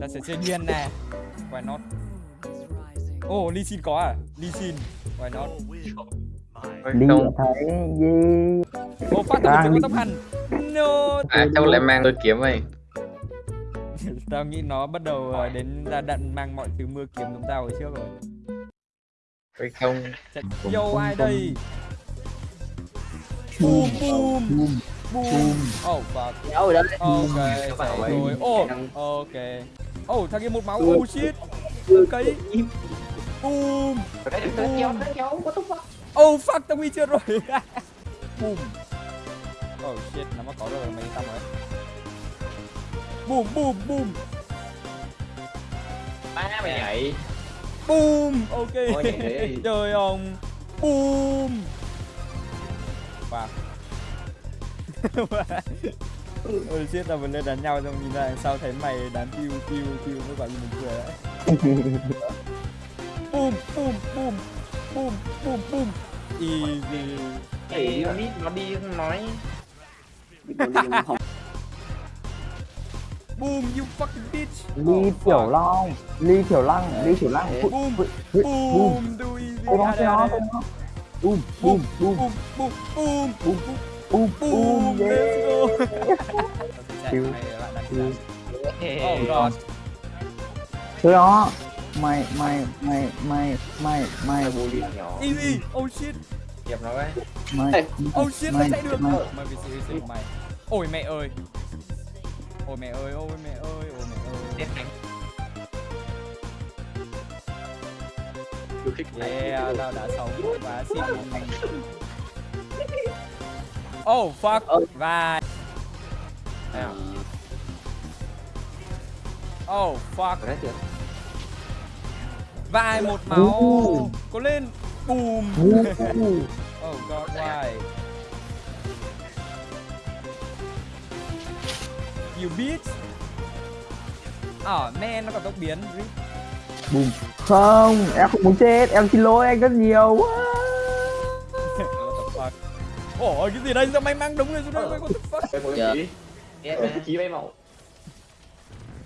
Ta sẽ chơi điên nè. Why not? Ồ, oh, Lee Sin có à? Lee Sin. Why not? Đi thấy gì? Oh, phát tao Đang có tóc hành No à cháu lại mang tôi kiếm vậy Tao nghĩ nó bắt đầu ờ, đến ra đận mang mọi thứ mưa kiếm chúng tao hồi trước rồi. Phải không. Yo, ai đây? Boom, boom, boom. Boom Oh, fuck. Nhớ rồi đó Ok, rồi. Oh, Đang- ok. Oh, thằng kia một máu, Ừ. oh shit. Cây Boom. Cái túc quá Oh fuck, tao nguy chưa rồi. Boom. Oh shit, nó mới có rồi mấy tao rồi. Boom, boom, boom. Ba mày nhảy. Boom, ok. Trời ông Boom. Wow Ôi shit, tao vừa lên đánh nhau xong nhìn ra sau thấy mày đánh piu piu piu mới gọi như mình cười đấy Boom, boom, boom Boom, boom, boom Easy nó đi nó đi không nói. Boom, you fucking bitch. Ly tiểu long ly tiểu lăng ly tiểu lăng. Boom, boom do easy boom boom boom, boom boom, boom, boom, boom boom, boom yeah let's go. Oh god. Tôi nó mày mày mày mày mày mày bù đi Easy. Oh shit. dẹp nó ấy mày Oh shit, mày chạy được. mày Mày bị sự của mày. Ôi mẹ ơi. Ôi mẹ ơi, ôi mẹ ơi, ôi mẹ ơi. Chết này. Yeah, tao đã sống quá xịn. Oh fuck. Ơ. Và Oh fuck. có? Vai một máu. Cố lên. Boom. Oh god, why? You bitch. Oh man, nó còn tốc biến. Boom. Không, em không muốn chết, em xin lỗi anh rất nhiều. Fuck? Ủa cái gì đây? Sao mày mang đúng người xuống đây? What the fuck? Dạ. cái chí bay màu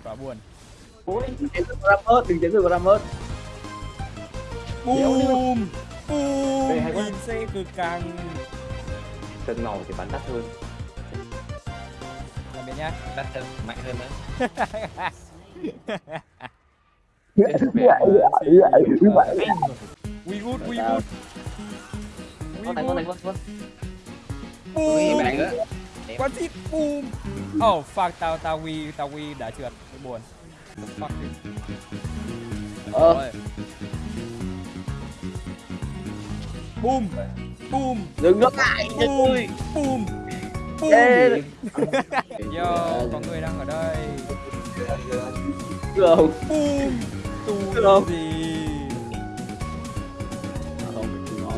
Quá buồn. Ôi, đừng chém ra mớt, đừng chém ra mớt Boom. Đây, hay Boom. In xe cực căng. Cần màu thì bắn đắt hơn Tạm biệt nhá. Đắt hơn, mạnh hơn nữa We good, we good. We Con này, con này, good. con con Ui, Boom. bạn xịn. Boom. Oh fuck, tao tao we tao we đã trượt. Cái buồn. Fuck dude. Ờ. Boom. Boom. dừng nó lại Boom. tôi Boom. Boom. Ê, Yo, có người đang ở đây. Boom. Tù Không. gì? không, đừng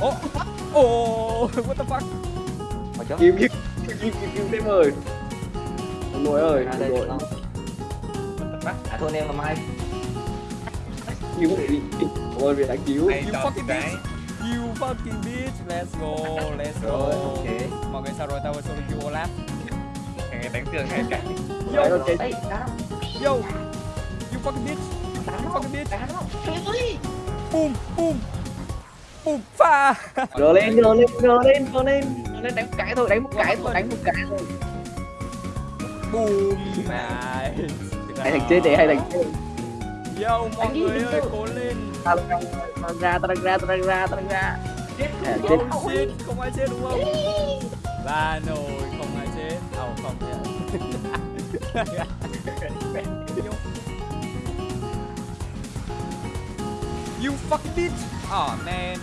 chứ. Ồ. Ồ. What the fuck? Kim, kim, kim, kim, kim, kim, thêm ơi Ông nội ơi, ông nội À thôi em làm ai Cứu đi, ôi vì đã cứu You fucking bitch. You fucking bitch. Let's go. Let's go. Rồi, ok Mọi người sao rồi? Tao vừa solo queue Olaf. Ngày đánh tường hay cả Yo. Chết Yo. You fucking bitch. You fucking bitch. Boom. Boom. Boom. Pha. Gờ lên, gờ lên, gờ lên, gờ lên Gờ lên đánh một cái thôi, đánh một cái thôi, đánh một cái thôi Boom. Nice. Hay thành chết để hay thành chết Yo, mọi người ơi, cố lên. Ta đang ra, ta đang ra, ta đang ra, ta đang ra À, chết Oh shit, không ai chết đúng không? Ba nồi, không ai chết. Oh, không nhá. you fucking bitch. Oh man.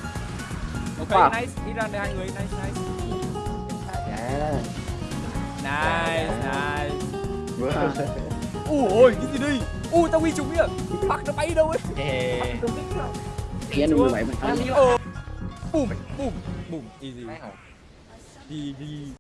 Ok, Fuck. nice. Đi ra đây hai người, nice, nice. Dạ. Nice, nice. Ui ôi, cái gì đây? Ui, tao huy trúng kìa. Fuck, nó bay đâu ấy. Thì anh đừng bảy mình Ờ. Boom, boom, boom. Easy. GG.